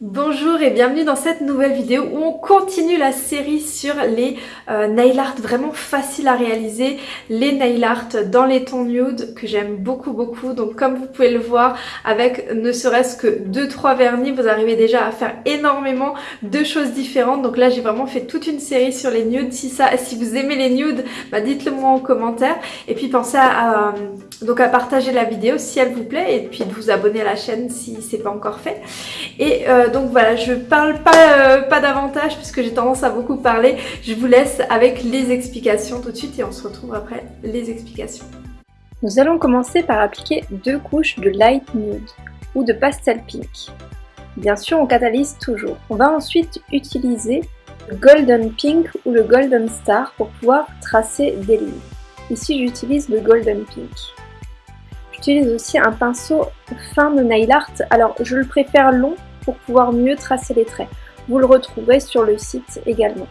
Bonjour et bienvenue dans cette nouvelle vidéo où on continue la série sur les euh, nail art vraiment faciles à réaliser, les nail art dans les tons nude que j'aime beaucoup beaucoup. Donc comme vous pouvez le voir avec ne serait-ce que 2-3 vernis vous arrivez déjà à faire énormément de choses différentes. Donc là j'ai vraiment fait toute une série sur les nudes. Si, ça, si vous aimez les nudes bah dites-le moi en commentaire. Et puis pensez à, donc à partager la vidéo si elle vous plaît et puis de vous abonner à la chaîne si c'est pas encore fait. Euh, donc voilà, je parle pas, euh, pas davantage puisque j'ai tendance à beaucoup parler. Je vous laisse avec les explications tout de suite et on se retrouve après les explications. Nous allons commencer par appliquer deux couches de light nude ou de pastel pink. Bien sûr, on catalyse toujours. On va ensuite utiliser le golden pink ou le golden star pour pouvoir tracer des lignes. Ici, j'utilise le golden pink. J'utilise aussi un pinceau fin de nail art. Alors, je le préfère long pour pouvoir mieux tracer les traits. Vous le retrouverez sur le site également.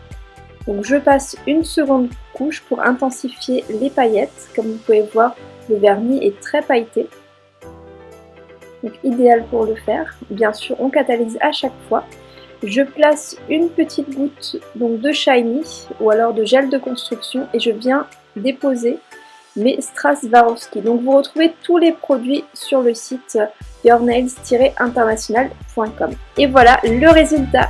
Donc je passe une seconde couche pour intensifier les paillettes. Comme vous pouvez voir, le vernis est très pailleté. Donc idéal pour le faire. Bien sûr, on catalyse à chaque fois. Je place une petite goutte donc de shiny ou alors de gel de construction et je viens déposer mes Strass-Swarovski. Donc vous retrouvez tous les produits sur le site yournails-international.com. Et voilà le résultat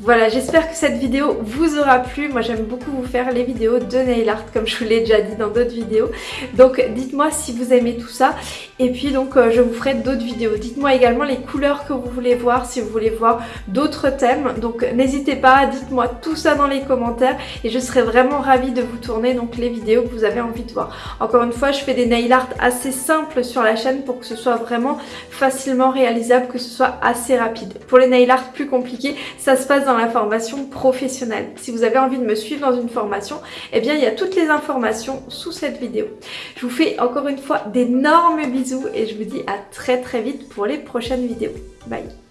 voilà, j'espère que cette vidéo vous aura plu. Moi, j'aime beaucoup vous faire les vidéos de nail art, comme je vous l'ai déjà dit dans d'autres vidéos. Donc, dites-moi si vous aimez tout ça. Et puis, donc, euh, je vous ferai d'autres vidéos. Dites-moi également les couleurs que vous voulez voir, si vous voulez voir d'autres thèmes. Donc, n'hésitez pas, dites-moi tout ça dans les commentaires. Et je serai vraiment ravie de vous tourner donc les vidéos que vous avez envie de voir. Encore une fois, je fais des nail art assez simples sur la chaîne pour que ce soit vraiment facilement réalisable, que ce soit assez rapide. Pour les nail art plus compliqués, ça se passe dans la formation professionnelle. Si vous avez envie de me suivre dans une formation, eh bien il y a toutes les informations sous cette vidéo. Je vous fais encore une fois d'énormes bisous et je vous dis à très très vite pour les prochaines vidéos. Bye